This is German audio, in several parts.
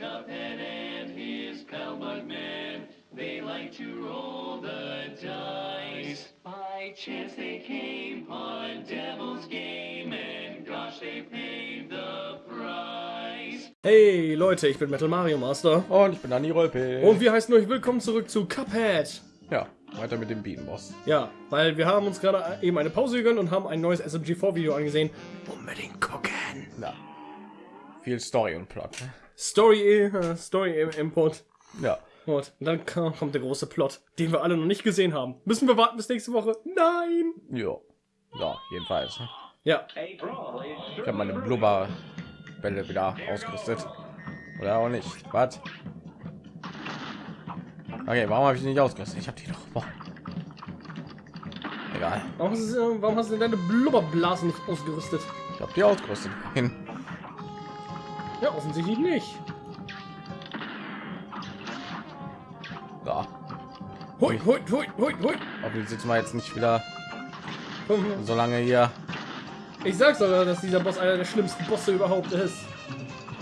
Cuphead and his pal Bugman. They like to roll the dice. By chance they came on Devil's Game, and gosh, they paid the price. Hey Leute, ich bin Metal Mario Master. Und ich bin Dani Rolpe. Und wir heißen euch willkommen zurück zu Cuphead. ja, weiter mit dem Bienenboss. Ja, weil wir haben uns gerade eben eine Pause gegönnt und haben ein neues SMG4-Video angesehen. Unbedingt gucken. Ja. Viel Story und Plot. Story, äh, Story im Input. Ja. Und dann kommt der große Plot, den wir alle noch nicht gesehen haben. Müssen wir warten bis nächste Woche? Nein! Ja. Ja, jedenfalls. Ja, Ich habe meine Blubberbälle wieder ausgerüstet. Oder auch nicht. Was? Okay, warum habe ich nicht ausgerüstet? Ich habe die doch. Boah. Egal. warum hast, du, warum hast du deine Blubberblasen nicht ausgerüstet? Ich habe die ausgerüstet. Hin. Ja, offensichtlich nicht. Ja. Hui, hui, hui, hui, hui. Aber sitzen wir jetzt nicht wieder so lange hier. Ich sag's doch, dass dieser Boss einer der schlimmsten Bosse überhaupt ist.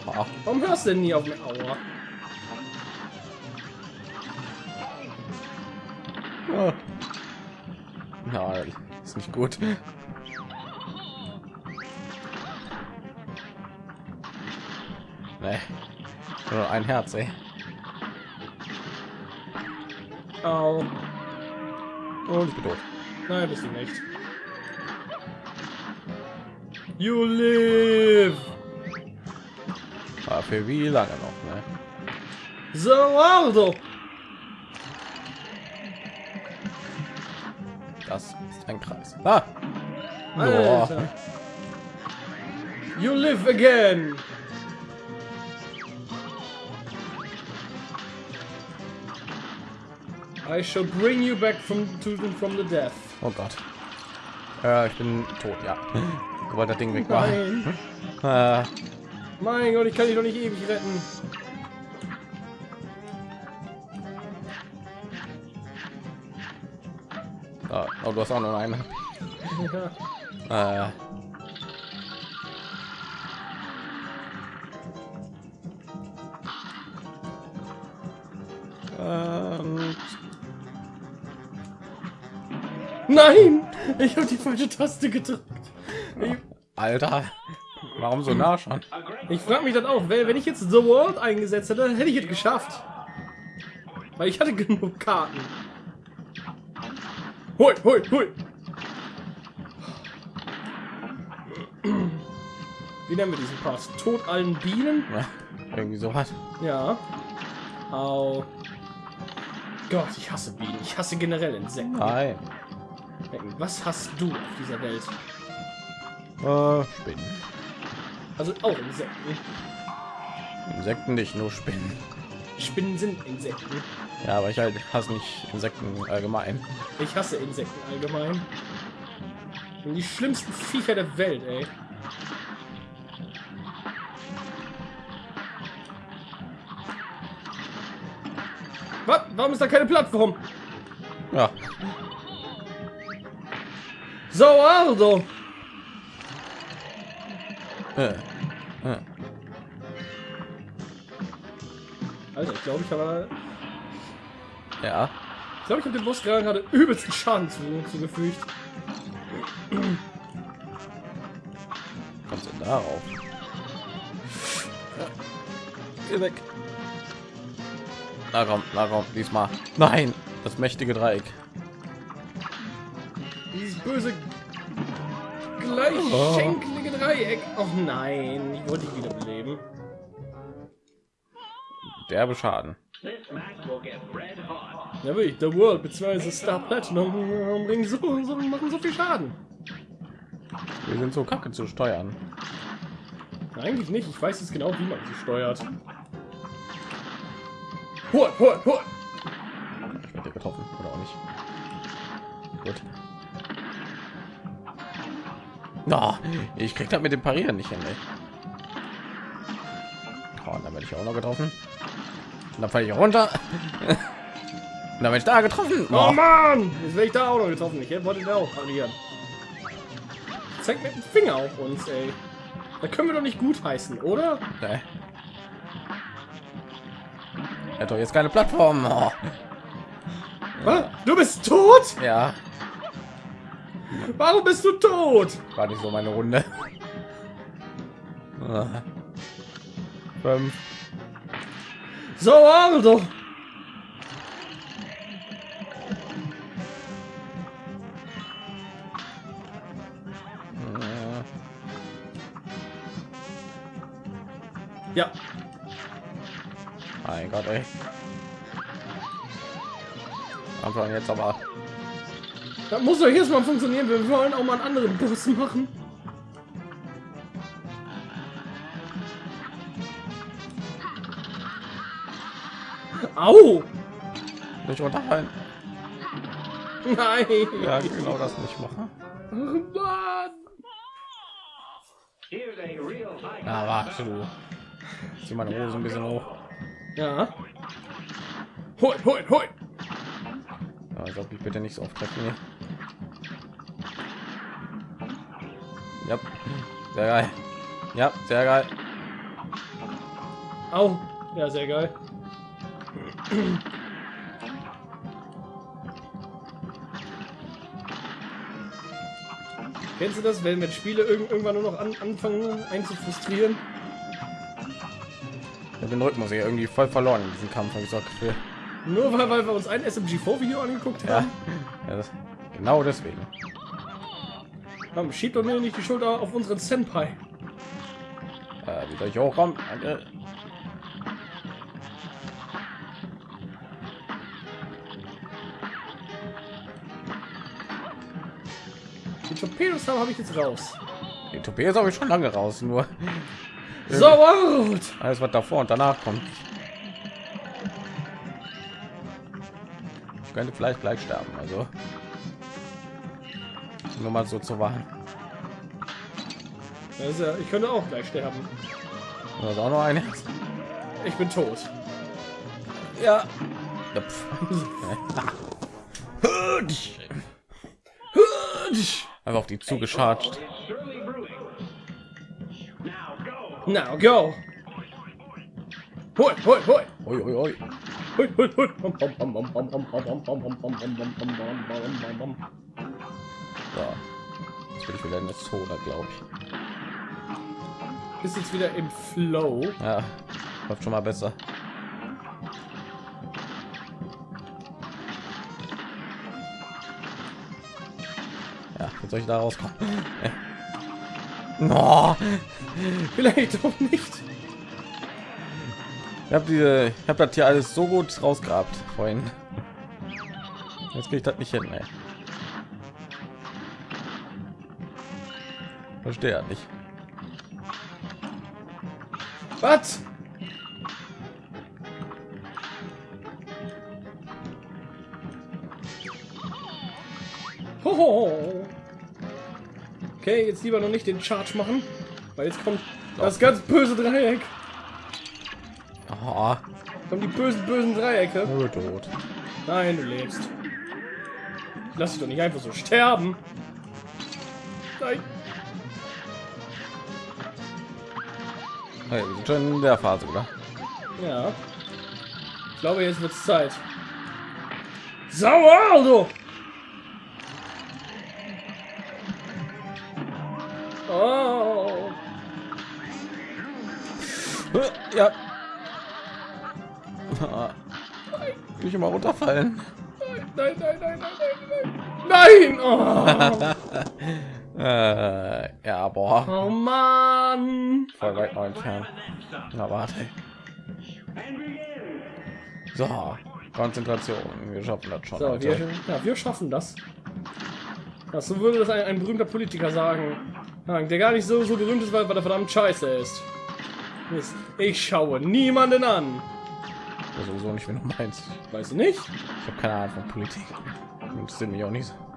Ah, Warum hörst du denn nie auf mir? Aua. Ja. Na, ist nicht gut. Nur ein Herz, ey. Au. Und ich bin tot. Nein, bist du nicht. You live! Aber für wie lange noch, ne? So, Aldo! Das ist ein Kreis. Ah! Alter. You live again! I shall bring you back from to the, from the death. Oh Gott. Äh, ich bin tot, ja. Sobald das Ding weg war. Nein. Äh, Mein Gott, ich kann dich doch nicht ewig retten. ah, oh, du hast auch noch eine. Ja. Äh. Nein! Ich habe die falsche Taste gedrückt. Ich, Alter, warum so nah schon? ich frage mich dann auch, wenn wenn ich jetzt The World eingesetzt hätte, hätte ich es geschafft. Weil ich hatte genug Karten. Hui, hui, hui. Wie nennen wir diesen Part? Tod allen Bienen? Ja, irgendwie so was. Ja. Au. Gott, ich hasse Bienen. Ich hasse generell Insekten. Nein. Was hast du auf dieser Welt? Äh, Spinnen. Also auch Insekten. Insekten nicht, nur Spinnen. Spinnen sind Insekten. Ja, aber ich halt hasse nicht Insekten allgemein. Ich hasse Insekten allgemein. Die schlimmsten Viecher der Welt, ey. Was? Warum ist da keine Plattform? Ja, So, Aldo. äh. Alter, ich glaube, ich habe... ja. Ich glaube, ich habe dem Boss gerade gerade übelsten Schaden zu, zugefügt. Kommst du darauf? Geh weg. Na komm, na komm, diesmal. Nein, das mächtige Dreieck. Dieses böse gleichschenklige Dreieck. Oh nein, ich wollte dich wiederbeleben. Derbe Schaden. Ja, wirklich, The World bzw. Star Platinum bringen so, so, machen so viel Schaden. Wir sind so kacke zu steuern. Eigentlich nicht, ich weiß jetzt genau, wie man sie steuert. Hol, hol, hol! Ich werde getroffen oder auch nicht. Gut. Na, ich krieg das mit dem Parieren nicht hin. Ey. Oh, dann werde ich auch noch getroffen. Und dann falle ich runter. Und dann werde ich da getroffen. Oh Oh, Mann! Jetzt werde ich da auch noch getroffen. Ich wollte den auch parieren. Zeig mit dem Finger auf uns, ey. Da können wir doch nicht gut heißen, oder? nee. Er hat doch jetzt keine Plattform. Oh. Was? Du bist tot? Ja, Warum bist du tot? war nicht so meine Runde. Ah. Fünf. So, Aldo. Äh, Ja, Mein Gott, ey. Anfang jetzt aber. Das muss doch jetzt mal funktionieren. Wir wollen auch mal einen anderen Bus machen. Au! Nicht runterfallen. Nein! Ja, genau das nicht machen. Na, warte du. Zieh meine Hose ein bisschen hoch. Ja. Hoi, hoi, hoi! Ja, ich glaube, ich bitte nicht so oft treffen hier. Ja, sehr geil. Ja, sehr geil. Au! Ja, sehr geil. Kennst du das, wenn wenn Spiele irgend- irgendwann nur noch an, anfangen einzufrustrieren? Ich habe den Rhythmus hier irgendwie voll verloren in diesem Kampf. hab Ich so Gefühl. Nur weil, weil wir uns ein SMG4-Video angeguckt Ja, haben? ja das, genau deswegen. Komm, schiebt doch mir nicht die Schulter auf unseren Senpai. Äh, wie soll ich hochkommen? Danke. Die Torpedos habe ich jetzt raus. Die Torpedos habe ich schon lange raus, nur So, gut. alles was davor und danach kommt. Ich könnte vielleicht gleich sterben, also nur mal so zu ist ja, ich könnte auch gleich sterben. Da ist auch noch eine. Ich bin tot. Ja. Einfach auf die brewing. Now go. Hoi, hoi, hoi. Ui, ui, ui. Hoi, hoi, hoi. Jetzt bin ich wieder in der Zone, glaube ich. Bist jetzt wieder im Flow. Ja, läuft schon mal besser. Ja, jetzt soll ich da rauskommen. No. Vielleicht auch nicht. Ich habe diese, ich habe das hier alles so gut rausgehabt vorhin. Jetzt kriege ich das nicht hin, ey. Verstehe ja nicht. Was? Hoho. Okay, jetzt lieber noch nicht den Charge machen, weil jetzt kommt das ganz böse Dreieck. Oh, Kommen die bösen, bösen Dreiecke. tot. Nein, du lebst. Ich lass dich doch nicht einfach so sterben. Nein. Hey, wir sind schon in der Phase, oder? Ja. Ich glaube, jetzt wird's Zeit. Sauer, Aldo! Oh. Ja. Ah. Will ich immer runterfallen? Nein, nein, nein, nein, nein, nein! Nein! Oh, Äh, ja, boah, oh Mann! voll weit noch entfernt. Na, warte. So, Konzentration. Wir schaffen das schon. So, wir, ja, wir schaffen das. Ja, so würde das ein, ein berühmter Politiker sagen. Der gar nicht so, so berühmt ist, weil, weil er verdammt scheiße ist. Mist. Ich schaue niemanden an. Ja, sowieso nicht, wenn du meinst. Weißt du nicht? Ich habe keine Ahnung von Politik. Interessiert mich auch nicht. so.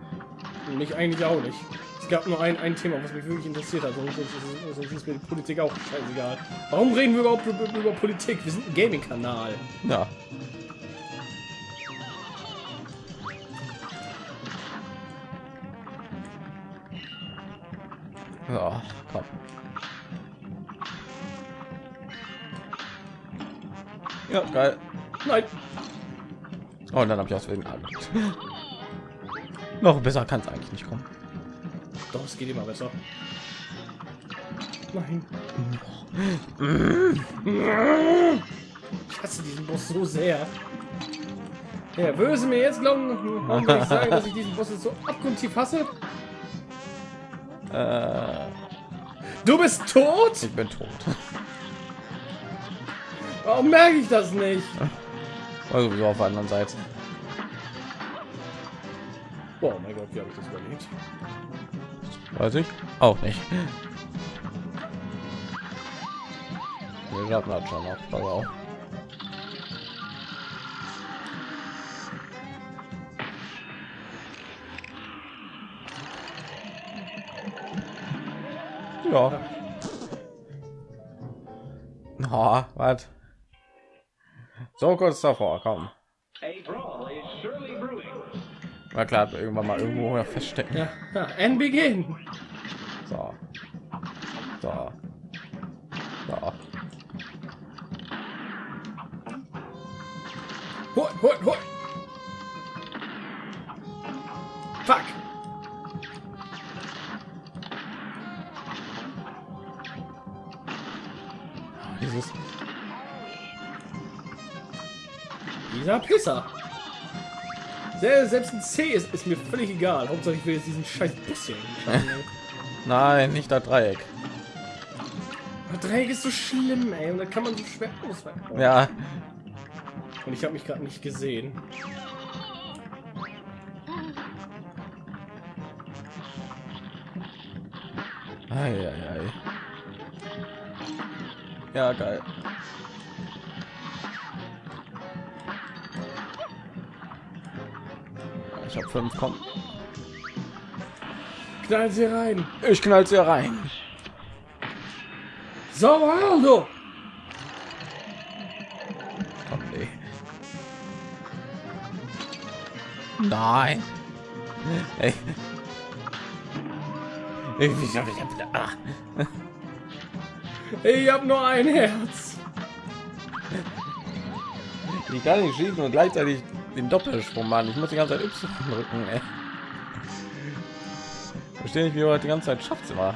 Mich eigentlich auch nicht. Es gab nur ein, ein Thema, was mich wirklich interessiert hat. Sonst, sonst, sonst ist mir die Politik auch scheißegal. Warum reden wir überhaupt über, über Politik? Wir sind ein Gaming-Kanal. Ja. So, komm. Ja, geil. Nein. Oh, und dann habe ich aus wegen Noch besser kann es eigentlich nicht kommen. Doch, es geht immer besser. Nein. Ich hasse diesen Boss so sehr. Ja, du mir jetzt glauben, warum ich sagen, dass ich diesen Boss jetzt so abgrundtief hasse? Äh, Du bist tot? ich bin tot. Warum merke ich das nicht? Also so auf der anderen Seite. Wie habe ich das überlebt? Weiß ich auch nicht. Wir schaffen das schon noch. Pass auf. Ja. Oh, was? So kurz davor, komm. War klar, irgendwann mal irgendwo feststecken. Ja, ja and begin. So. So. So. Hol, hol, hol. Fuck. Dieses. Dieser Pisser. Se- Selbst ein C ist, ist mir völlig egal. Hauptsache ich will jetzt diesen scheiß Bus hier. Nein, nicht das Dreieck. Aber Dreieck ist so schlimm, ey. Und da kann man so schwer ausweichen. Ja. Und ich habe mich gerade nicht gesehen. Ei, ei, ei. Ja, geil. Ich habe fünf, komm. Knall sie rein. Ich knall sie rein. So, Aldo. Komm, nee. Nein. Ey. Ich, ich, ich, ich, ach. Ich hab nur ein Herz. Ich kann nicht schießen und gleichzeitig den Doppelsprung machen. Ich muss die ganze Zeit Y drücken. Ey. Verstehe nicht, wie das die ganze Zeit schafft. Immer.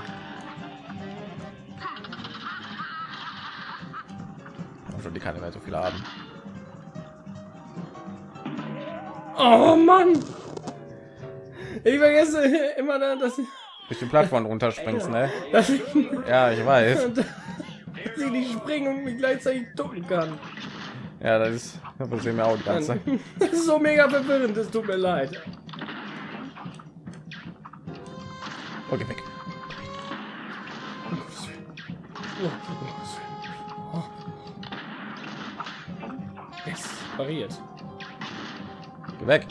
schon die keine mehr so viele haben. Oh Mann. Ich vergesse immer, da- dass, Durch die Plattform runterspringst, ne? ich, Ja, ich weiß. dass ich nicht springen und mich gleichzeitig ducken kann. Ja, das ist das passiert mir auch die ganze Zeit. Das ist so mega verwirrend. Es tut mir leid. Okay, weg. Yes, pariert. Geh weg.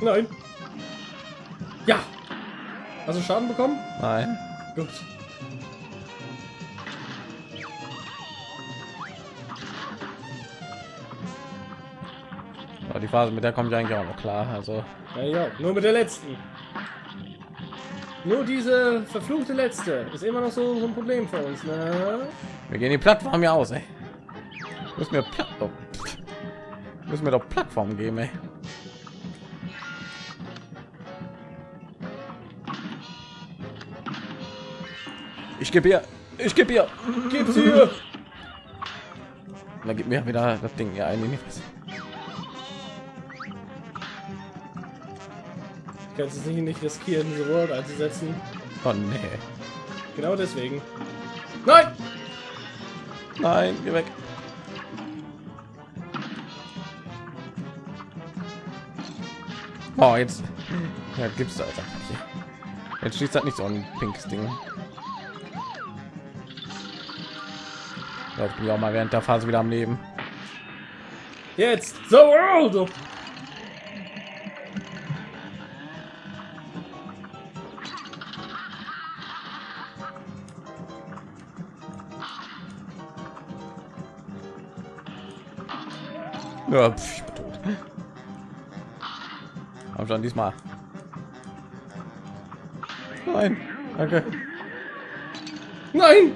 Nein. Ja. Hast du Schaden bekommen? Nein. Gut. Die Phase mit der kommt ja eigentlich auch noch klar. Also Ja, ja, nur mit der letzten. Nur diese verfluchte letzte ist immer noch so, so ein Problem für uns. Ne? wir gehen die Plattform ja aus, ey. Müssen wir Platt oh, müssen wir doch Plattform geben, ey. Ich gebe ihr, ich gebe ihr, Gib's hier. dann gibt mir wieder das Ding ja ein in die Fresse. Kannst du sich nicht riskieren, diese World einzusetzen. Oh nee, Genau deswegen. Nein! nein, geh weg. Oh, jetzt ja, gibt's da einfach nicht. Jetzt schießt halt nicht so ein pinkes Ding. Ja, ich bin ja auch mal während der Phase wieder am Leben. Jetzt! The World! Ja, pf, ich bin tot. Aber schon diesmal. Nein, danke. Nein!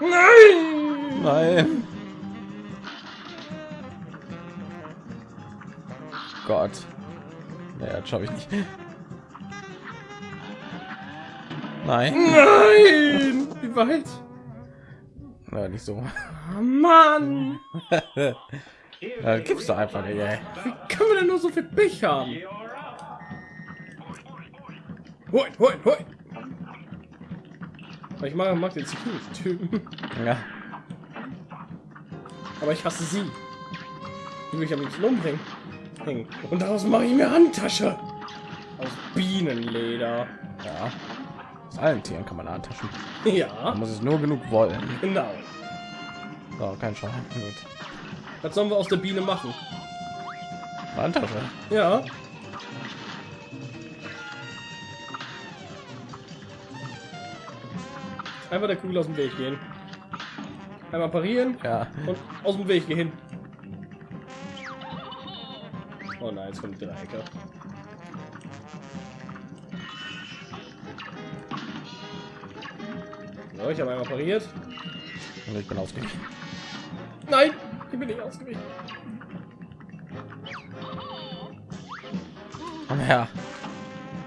Nein! Nein. Gott. Naja, das schaffe ich nicht. Nein. Nein! Wie weit? Ja, nicht so. Oh Mann! Ja, gibst du einfach nicht, ey. Wie kann man denn nur so viel Pech haben? Hoi, hoi, hoi! Ich mag, mag den Security-Typen, Ja. aber ich hasse sie. Die will ich am liebsten umbringen. Und daraus mache ich mir Handtasche. Aus Bienenleder. Ja. Aus allen Tieren kann man antaschen. Ja, Man muss es nur genug wollen. genau. So, kein Schaden. Gut. Was sollen wir aus der Biene machen? Handtasche. Ja. Einfach der Kugel aus dem Weg gehen. Einmal parieren Ja. und aus dem Weg gehen. Oh nein, jetzt kommt der Dreiecke. So, ich habe einmal pariert. Und ich bin ausgewichen. Nein, ich bin nicht ausgewichen. Komm her.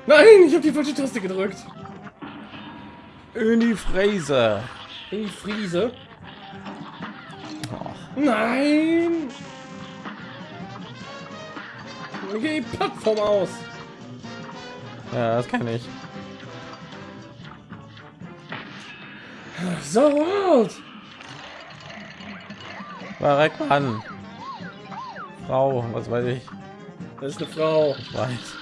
Nein, ich habe die falsche Taste gedrückt. In die Fräse. In die Friese. Oh. Nein! Okay, Plattform aus. Ja, das kann ich. So out. War weg an. Frau, was weiß ich. Das ist eine Frau. Ich weiß.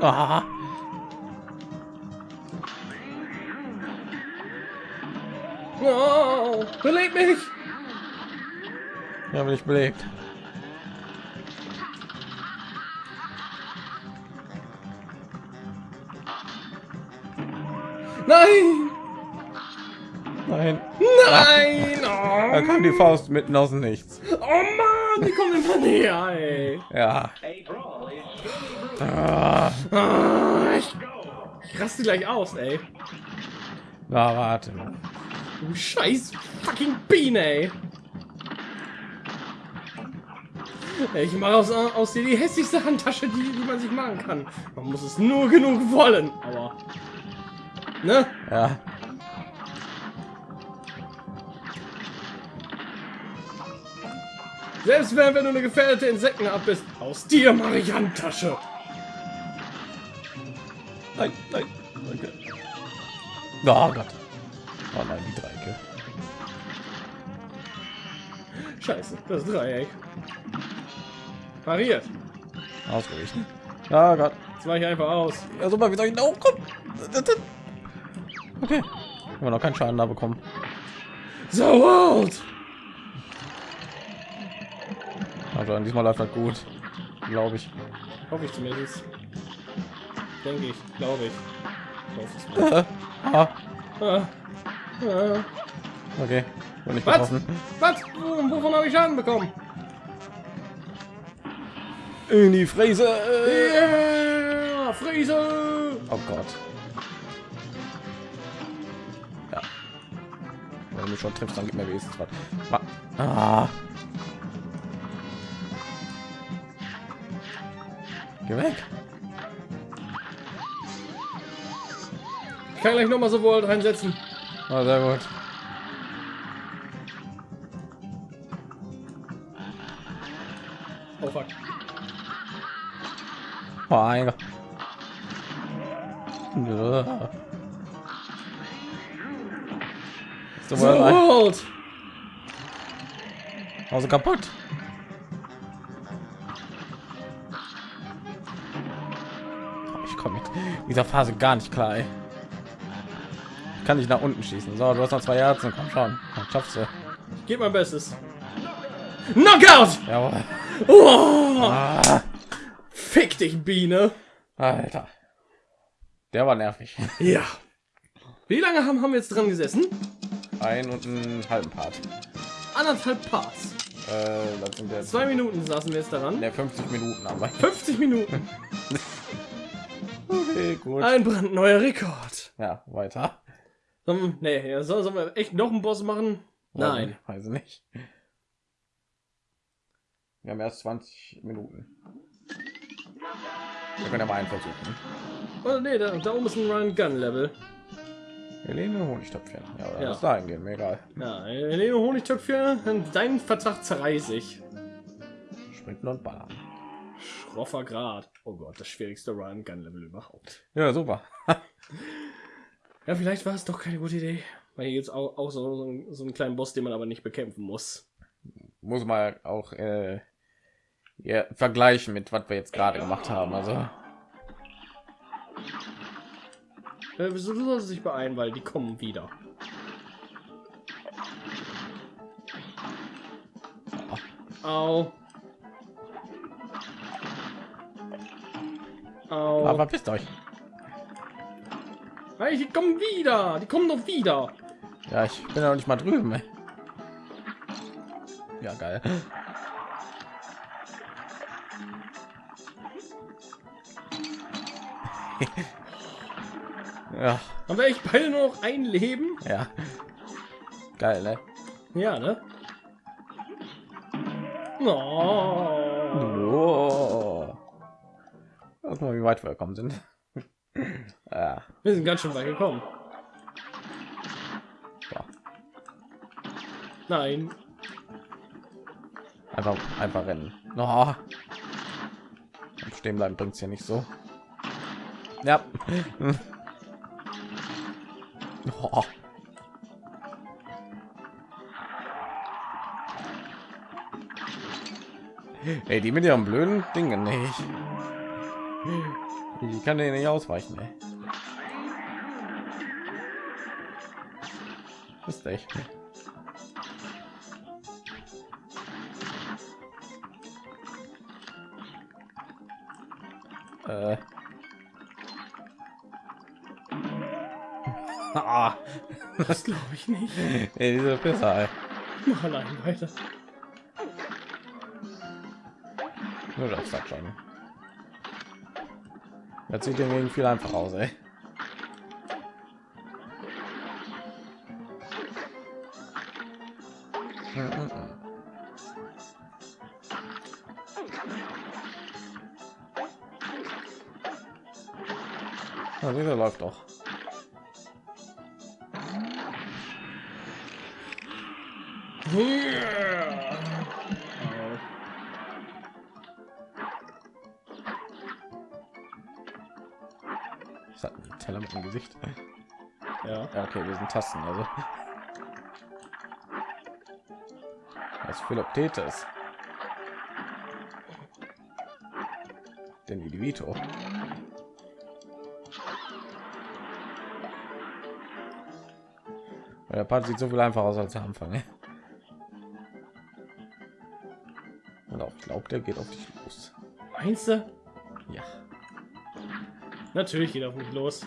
Ah, Oh, belebt mich. ja, bin ich belebt. Nein. Nein. Nein. Da Oh, kam die Faust mitten aus dem Nichts. oh Mann, die kommt immer näher, ey. Ja. Ah, Ah, ich, ich raste gleich aus, ey. na, warte. Du scheiß fucking Biene, ey. Ich mache aus, aus dir die hässlichste Handtasche, die, die man sich machen kann. Man muss es nur genug wollen, aber... Ne? Ja. Selbst wenn, wenn du eine gefährdete Insektenart bist, aus dir mache ich Handtasche. Nein, nein. Danke. Oh Gott. Oh nein, die Dreiecke. Scheiße, das Dreieck. Pariert. Ausgewichen. Oh Gott. Jetzt mache ich einfach aus. Ja, super, wie soll ich da hochkommen? Okay. Haben wir noch keinen Schaden da bekommen. So out. Also diesmal läuft das gut. Glaube ich. Hoffe ich zumindest. Denke ich, glaube ich. Es mal. ah, Ah. Ah. okay. Bin nicht Was? Was? Wo- Wovon habe ich Schaden bekommen? In die Fräse. Yeah! Friese! Oh Gott. Wenn du schon triffst, dann gib mir wenigstens was. Wa- Ah. Geh weg. Ich kann gleich noch mal so wohl reinsetzen. Ah, sehr gut. Oh fuck. Oh, So well, out! also kaputt. Ich komme mit dieser Phase gar nicht klar. Ey. Ich kann nicht nach unten schießen. So, du hast noch zwei Herzen. Komm schon. Dann schaffst du. Ich gebe mein Bestes. Knockout! Jawohl. Oh! Ah, Fick dich, Biene! Alter. Der war nervig. Ja. Wie lange haben, haben wir jetzt dran gesessen? Ein und einen halben Part. Anderthalb Parts. Äh, Zwei Minuten saßen wir jetzt daran. der 50 Minuten aber. 50 Minuten. Okay, gut. Ein brandneuer Rekord. Ja, weiter. Sollen, nee, soll- sollen wir echt noch einen Boss machen? Nein. Weiß ich nicht. Wir haben erst 20 Minuten. Wir können ja mal einen versuchen. Oh, nee, da, da oben ist ein Run Gun Level. Helene Honigtöpfchen. Ja, oder Ja. was dahin gehen, mir egal. Ja, Helene Honigtöpfchen, dein Vertrag zerreiß ich. Sprinten und ballern. Schroffer Grad. Oh Gott, das schwierigste Run Gun Level überhaupt. Ja, super. Ja, vielleicht war es doch keine gute Idee. Weil hier gibt es auch, auch so, so, einen- so einen kleinen Boss, den man aber nicht bekämpfen muss. Muss mal auch äh, ja, vergleichen mit was wir jetzt gerade gemacht haben. Also Äh, wieso du sollst dich beeilen, weil die kommen wieder. Au. Au. aber wisst euch. Hey, die kommen wieder. Die kommen doch wieder. Ja, ich bin ja noch nicht mal drüben. Ey. Ja, geil. Ja, Haben wir echt beide nur noch ein Leben? ja. Geil, ne? Ja, ne? Oh. Oh. Guck mal, wie weit wir gekommen sind. ja, Wir sind ganz schön weit gekommen. so. Nein. Einfach, einfach rennen. Oh. Stehen bleiben bringt es ja nicht so. Ja. oh. Ey, die mit ihren blöden Dingen nicht. Die kann denen nicht ausweichen. Ey. Ist echt. Äh. Das glaube ich nicht. ey, diese Pisser, allein weiter. Nur das sagt schon. Das sieht irgendwie viel einfach aus, ey. Dieser läuft doch. Ich hat einen Teller mit dem Gesicht. Ja. Ja, okay, wir sind Tasten, also. Was Philoptetes. Den Idivito. Der Part sieht so viel einfacher aus als der Anfang. ne? Der geht auf dich los. Meinst du? Ja. Natürlich geht er auf mich los.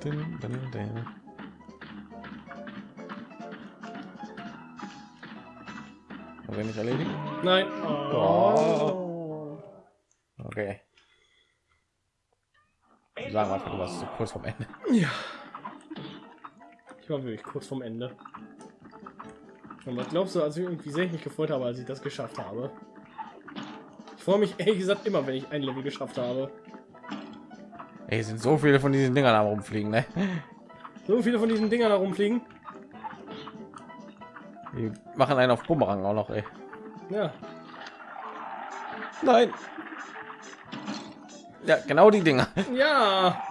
Dun, dun, dun. Haben wir nicht erledigt? Nein. Oh. Okay. Sagen wir einfach, du warst so kurz vom Ende. Ja. Ich war wirklich kurz vom Ende. Und was glaubst du, also wie sehr ich mich gefreut habe, als ich das geschafft habe? Ich freue mich ehrlich gesagt immer, wenn ich ein Level geschafft habe. Ey, sind so viele von diesen Dingern am rumfliegen, ne? So viele von diesen Dingern herumfliegen. Die machen einen auf Bumerang auch noch, ey. Ja. Nein. Ja, genau die Dinger. Ja.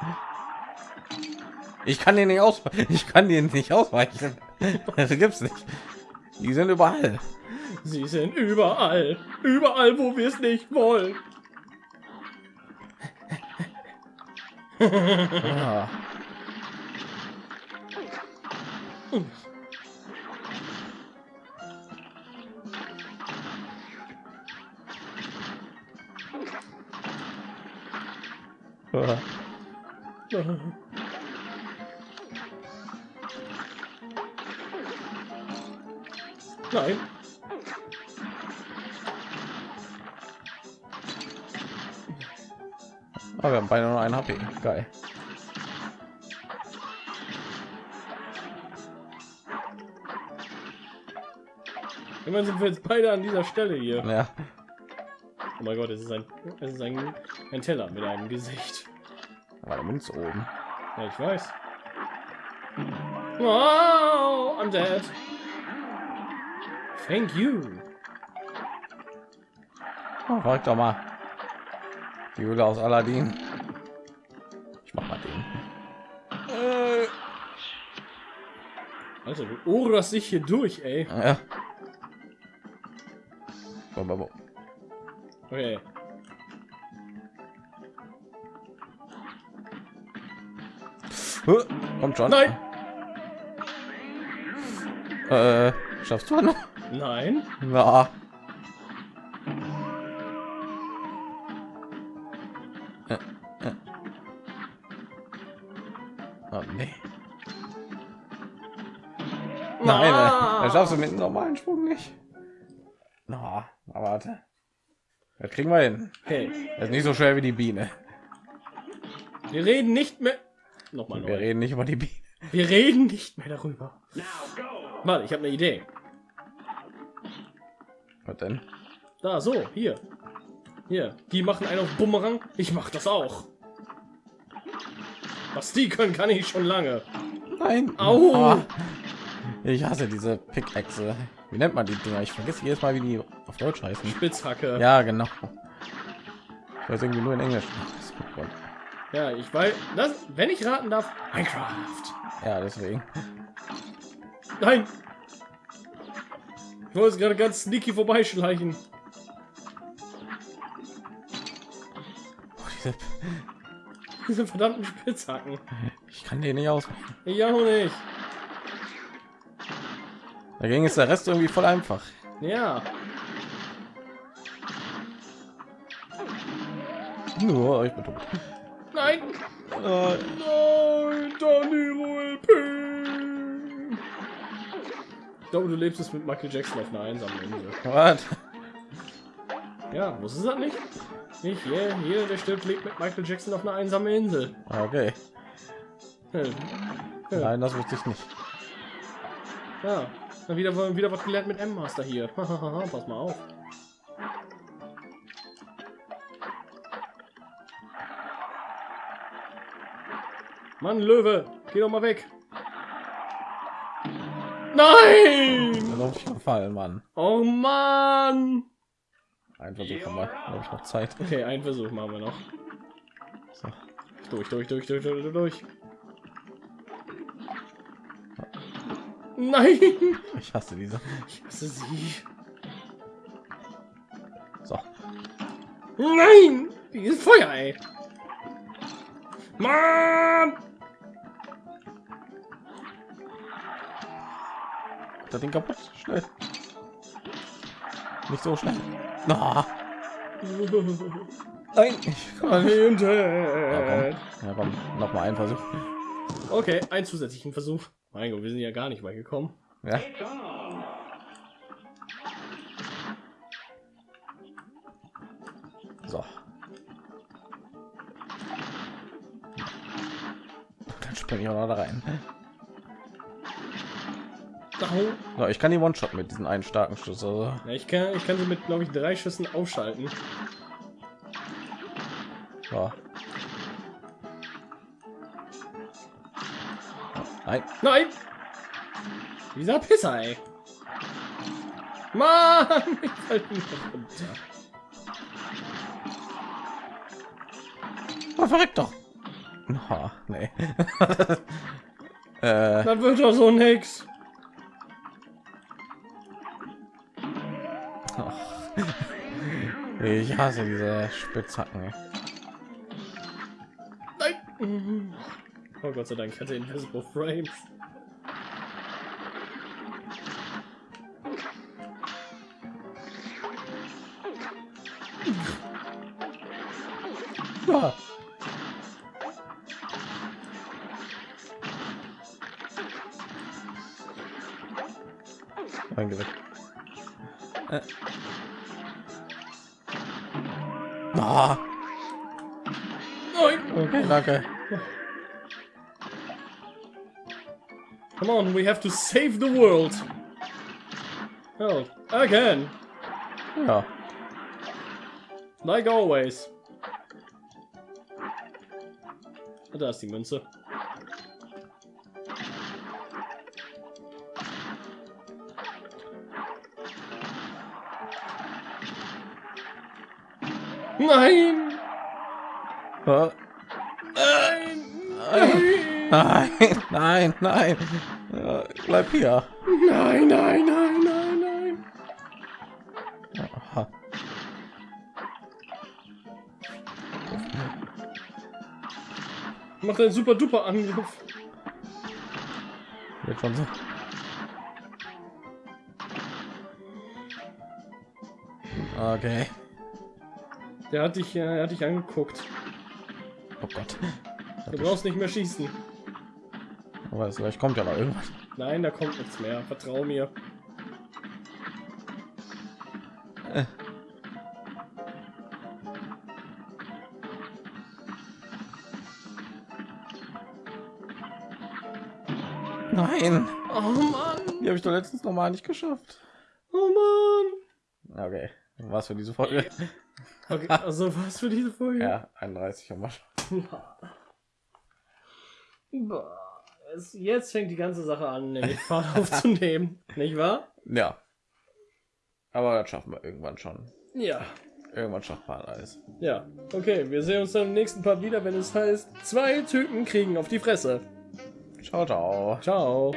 Ich kann den nicht aus, ich kann den nicht ausweichen. Das gibt's nicht. Die sind überall. Sie sind überall. Überall, wo wir es nicht wollen. Ah. Ah. Nein. Aber wir haben beide nur ein HP. Geil. Immerhin sind wir jetzt beide an dieser Stelle hier. Ja. Oh mein Gott, es ist ein, es ist ein, ein Teller mit einem Gesicht. Aber der Mund oben. Ja, ich weiß. Wow, I'm dead. Thank you. Oh, frag doch mal. Die Höhle aus Aladdin. Ich mach mal den. Äh. Also, du ohrst dich hier durch, ey. Ja. Okay. Kommt schon. Nein! Äh, schaffst du noch? Nein. Na. Äh, äh. Oh, nee. Nein, Ah. äh, das schaffst du mit einem normalen Sprung nicht. Na, aber warte. Das kriegen wir hin. Okay. Das ist nicht so schwer wie die Biene. Wir reden nicht mehr. Nochmal Wir neu. reden nicht über die Biene. Wir reden nicht mehr darüber. Warte, ich habe eine Idee. Was denn? Da, so, hier. Hier, die machen einen auf Bumerang. Ich mach das auch. Was die können, kann ich schon lange. Nein. Au. Ah. Ich hasse diese Pickaxe. Wie nennt man die Dinger? Ich vergesse jedes Mal, wie die auf Deutsch heißen. Spitzhacke. Ja, genau. Ich weiß irgendwie nur in Englisch. Geworden. Ja, ich weiß. Das, wenn ich raten darf, Minecraft. Ja, deswegen. Nein. Es gerade ganz sneaky vorbeischleichen. Oh, diese, Diese verdammten Spitzhacken. ich kann den nicht aus. Ich auch nicht. Dagegen ist der Rest irgendwie voll einfach. Ja. Nur ich bin tot. Nein. Äh, Nein, Danilo LP. Ich glaube, du lebst es mit Michael Jackson auf einer einsamen Insel. was? Ja, wusstest du das nicht? Nicht jeder, jeder, der stirbt, lebt mit Michael Jackson auf einer einsamen Insel. Okay. Hm. Ja. Nein, das wusste ich nicht. Ja, dann wieder, wieder was gelernt mit M-Master hier. Pass mal auf. Mann, Löwe, geh doch mal weg. Nein! Auf ich gefallen, Mann. Oh Mann! Ein Versuch haben wir. Habe ich noch Zeit. Okay, einen Versuch machen wir noch. So. Durch, durch, durch, durch, durch, durch. Nein! Ich hasse diese. Ich hasse sie. So. Nein! Dieses Feuer, ey! Mann! Das Ding kaputt. Schnell. Nicht so schnell. Na. Nein. Ich kann nicht. Hinter. Ja, komm. Noch mal ein Versuch. Okay, einen zusätzlichen Versuch. Mein Gott, wir sind ja gar nicht weit gekommen. Ja. So. Dann springe ich auch noch da rein. So, ich kann die One-Shot mit diesen einen starken Schuss. Also. Ja, ich kann, ich kann sie mit, glaube ich, drei Schüssen ausschalten. So. Nein. Nein! Dieser Pisser, ey. Mann! Oh, verreckt doch. Oh, nee. äh, Das wird doch so nix. Ich hasse diese Spitzhacken. Nein! Oh Gott sei Dank, ich hatte Invisible Frames. Ja. Come on, we have to save the world. Oh, again, Ja. like always. Da ist die Münze. Nein! Nein! Nein, nein, nein. Ja, bleib hier. Nein, nein, nein, nein, nein! Aha. Macht einen super duper Angriff. Wird schon so. Okay. Der hat dich, äh, hat dich angeguckt. Oh Gott. Du brauchst nicht mehr schießen. Es- vielleicht kommt ja noch irgendwas. Nein, da kommt nichts mehr. Vertrau mir. Nein. Oh Mann! Die habe ich doch letztens noch mal nicht geschafft. Oh Mann! Okay. Was für diese Folge? Okay, also was für diese Folge? Ja, 31 haben wir schon. Es, jetzt fängt die ganze Sache an, nämlich Fahrt aufzunehmen. Nicht wahr? Ja. Aber das schaffen wir irgendwann schon. Ja. Irgendwann schafft man alles. Ja. Okay, wir sehen uns dann im nächsten Part wieder, wenn es heißt, zwei Typen kriegen auf die Fresse. Ciao, ciao. Ciao.